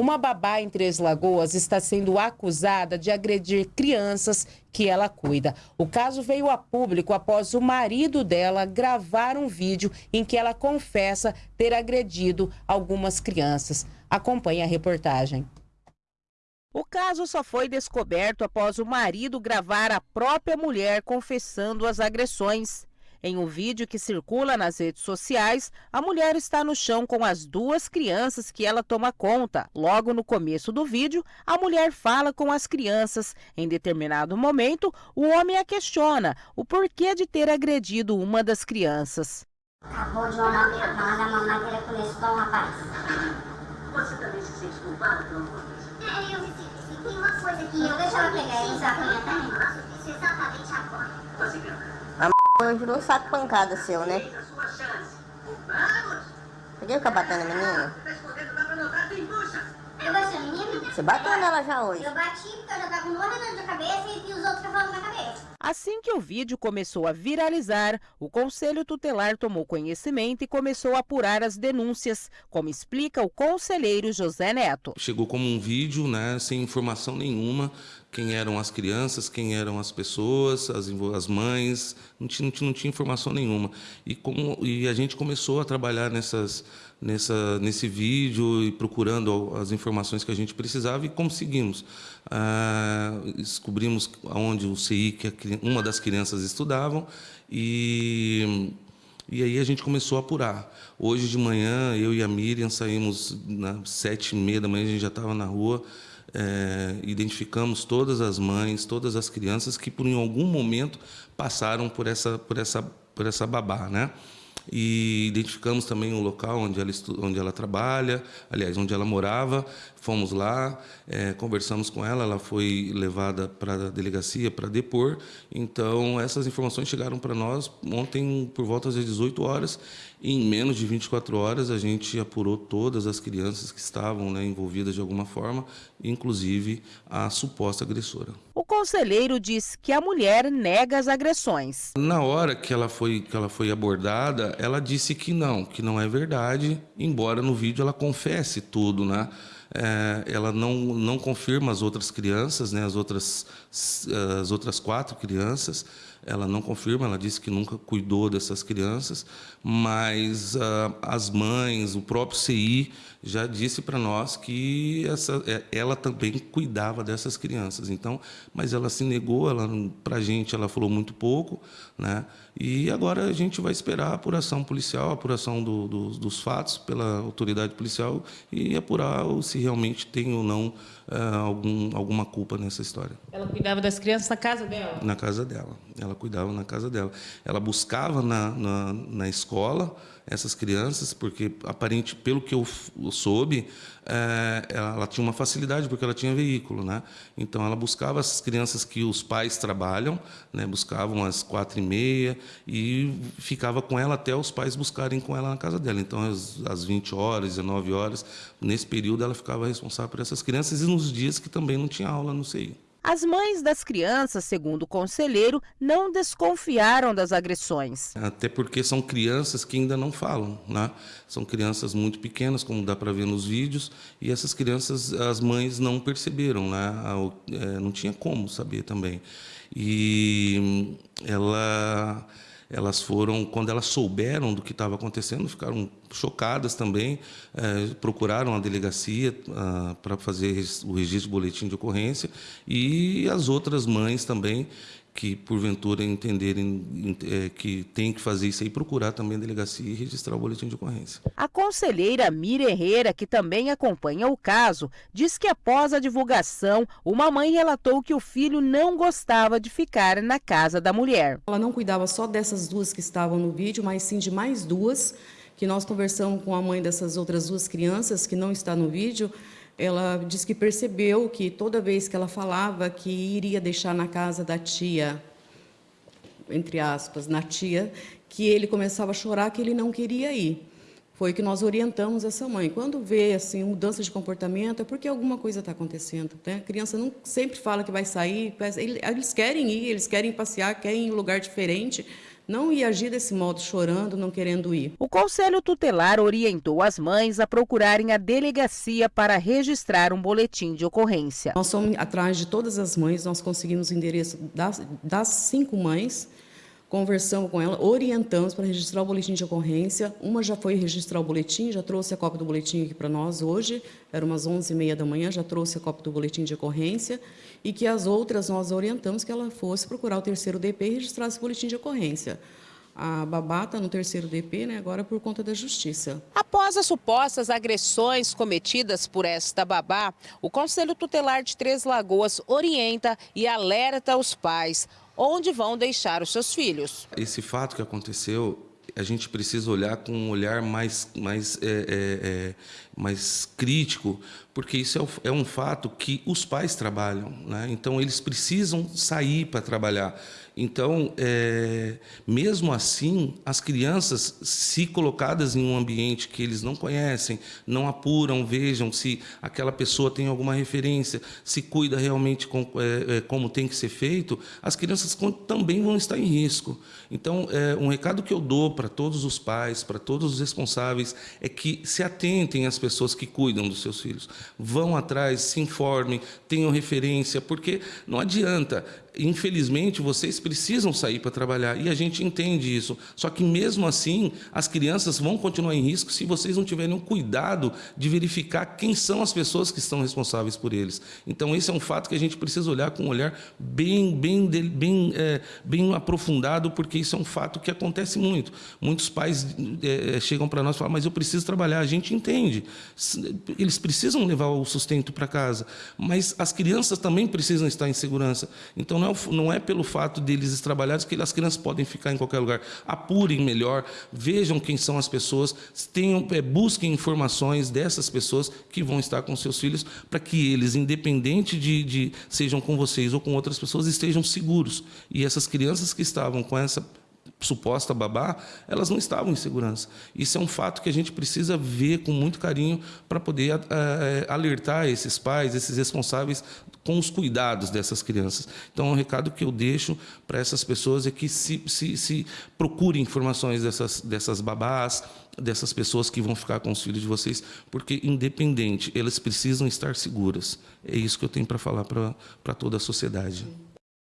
Uma babá em Três Lagoas está sendo acusada de agredir crianças que ela cuida. O caso veio a público após o marido dela gravar um vídeo em que ela confessa ter agredido algumas crianças. Acompanhe a reportagem. O caso só foi descoberto após o marido gravar a própria mulher confessando as agressões. Em um vídeo que circula nas redes sociais, a mulher está no chão com as duas crianças que ela toma conta. Logo no começo do vídeo, a mulher fala com as crianças. Em determinado momento, o homem a questiona o porquê de ter agredido uma das crianças. Acabou de mandar a mamadeira com esse bom rapaz. Você também se sente culpada pelo É, eu se, se tem uma coisa que eu deixo ela pegar eles apanham também. Isso exatamente agora. Foi virou um saco pancada seu, né? Por que fica batendo a menina? Você bateu nela já hoje. Eu bati porque eu já tava com dor na cabeça e os outros falando na cabeça. Assim que o vídeo começou a viralizar, o Conselho Tutelar tomou conhecimento e começou a apurar as denúncias, como explica o conselheiro José Neto. Chegou como um vídeo, né, sem informação nenhuma, quem eram as crianças, quem eram as pessoas, as, as mães, não tinha, não, tinha, não tinha informação nenhuma. E, como, e a gente começou a trabalhar nessas, nessa, nesse vídeo e procurando as informações que a gente precisava e conseguimos. Ah, descobrimos onde o CI, que uma das crianças estudavam, e, e aí a gente começou a apurar. Hoje de manhã, eu e a Miriam saímos nas sete e meia da manhã, a gente já estava na rua, é, identificamos todas as mães, todas as crianças que por em algum momento passaram por essa, por essa, por essa babá, né? e identificamos também o local onde ela, onde ela trabalha, aliás, onde ela morava. Fomos lá, é, conversamos com ela, ela foi levada para a delegacia para depor. Então, essas informações chegaram para nós ontem por volta das 18 horas. E em menos de 24 horas, a gente apurou todas as crianças que estavam né, envolvidas de alguma forma, inclusive a suposta agressora. O conselheiro diz que a mulher nega as agressões. Na hora que ela foi, que ela foi abordada, ela disse que não, que não é verdade, embora no vídeo ela confesse tudo, né? É, ela não, não confirma as outras crianças, né, as, outras, as outras quatro crianças, ela não confirma, ela disse que nunca cuidou dessas crianças, mas uh, as mães, o próprio CI já disse para nós que essa, é, ela também cuidava dessas crianças. Então, mas ela se negou, ela para a gente ela falou muito pouco, né? E agora a gente vai esperar a apuração policial, a apuração do, do, dos fatos pela autoridade policial e apurar se realmente tem ou não uh, algum, alguma culpa nessa história. Ela cuidava das crianças na casa dela? Na casa dela. Ela cuidava na casa dela. Ela buscava na, na, na escola essas crianças, porque aparente, pelo que eu soube, é, ela tinha uma facilidade porque ela tinha veículo, né? Então ela buscava essas crianças que os pais trabalham, né? Buscavam às quatro e meia e ficava com ela até os pais buscarem com ela na casa dela. Então às, às 20 horas, 19 horas, nesse período ela ficava responsável por essas crianças e nos dias que também não tinha aula no CI. As mães das crianças, segundo o conselheiro, não desconfiaram das agressões. Até porque são crianças que ainda não falam, né? São crianças muito pequenas, como dá para ver nos vídeos, e essas crianças, as mães não perceberam, né? É, não tinha como saber também. E ela elas foram, quando elas souberam do que estava acontecendo, ficaram chocadas também, é, procuraram a delegacia ah, para fazer o registro de boletim de ocorrência e as outras mães também que porventura entenderem é, que tem que fazer isso aí, procurar também a delegacia e registrar o boletim de ocorrência. A conselheira Mira Herrera, que também acompanha o caso, diz que após a divulgação, uma mãe relatou que o filho não gostava de ficar na casa da mulher. Ela não cuidava só dessas duas que estavam no vídeo, mas sim de mais duas, que nós conversamos com a mãe dessas outras duas crianças que não está no vídeo, ela disse que percebeu que toda vez que ela falava que iria deixar na casa da tia, entre aspas, na tia, que ele começava a chorar que ele não queria ir. Foi que nós orientamos essa mãe. Quando vê assim mudança de comportamento, é porque alguma coisa está acontecendo. Né? A criança não sempre fala que vai sair, eles querem ir, eles querem passear, querem ir em um lugar diferente, não ia agir desse modo, chorando, não querendo ir. O Conselho Tutelar orientou as mães a procurarem a delegacia para registrar um boletim de ocorrência. Nós somos atrás de todas as mães, nós conseguimos o endereço das, das cinco mães, conversamos com ela, orientamos para registrar o boletim de ocorrência. Uma já foi registrar o boletim, já trouxe a cópia do boletim aqui para nós hoje, era umas 11h30 da manhã, já trouxe a cópia do boletim de ocorrência, e que as outras nós orientamos que ela fosse procurar o terceiro DP e registrar esse boletim de ocorrência. A babá está no terceiro DP, né, agora por conta da justiça. Após as supostas agressões cometidas por esta babá, o Conselho Tutelar de Três Lagoas orienta e alerta os pais onde vão deixar os seus filhos. Esse fato que aconteceu, a gente precisa olhar com um olhar mais, mais, é, é, é, mais crítico, porque isso é, é, um fato que os pais trabalham, né? então eles precisam sair para trabalhar. Então, é, mesmo assim, as crianças, se colocadas em um ambiente que eles não conhecem, não apuram, vejam se aquela pessoa tem alguma referência, se cuida realmente com, é, é, como tem que ser feito, as crianças também vão estar em risco. Então, é, um recado que eu dou para todos os pais, para todos os responsáveis, é que se atentem às pessoas que cuidam dos seus filhos. Vão atrás, se informem, tenham referência, porque não adianta infelizmente, vocês precisam sair para trabalhar e a gente entende isso. Só que mesmo assim, as crianças vão continuar em risco se vocês não tiverem um cuidado de verificar quem são as pessoas que estão responsáveis por eles. Então, esse é um fato que a gente precisa olhar com um olhar bem, bem, bem, é, bem aprofundado, porque isso é um fato que acontece muito. Muitos pais é, chegam para nós e falam, mas eu preciso trabalhar. A gente entende. Eles precisam levar o sustento para casa, mas as crianças também precisam estar em segurança. Então, não é, não é pelo fato deles trabalharem que as crianças podem ficar em qualquer lugar. Apurem melhor, vejam quem são as pessoas, tenham, é, busquem informações dessas pessoas que vão estar com seus filhos, para que eles, independente de, de sejam com vocês ou com outras pessoas, estejam seguros. E essas crianças que estavam com essa suposta babá, elas não estavam em segurança. Isso é um fato que a gente precisa ver com muito carinho para poder uh, alertar esses pais, esses responsáveis com os cuidados dessas crianças. Então, o um recado que eu deixo para essas pessoas é que se, se, se procurem informações dessas, dessas babás, dessas pessoas que vão ficar com os filhos de vocês, porque, independente, elas precisam estar seguras. É isso que eu tenho para falar para toda a sociedade.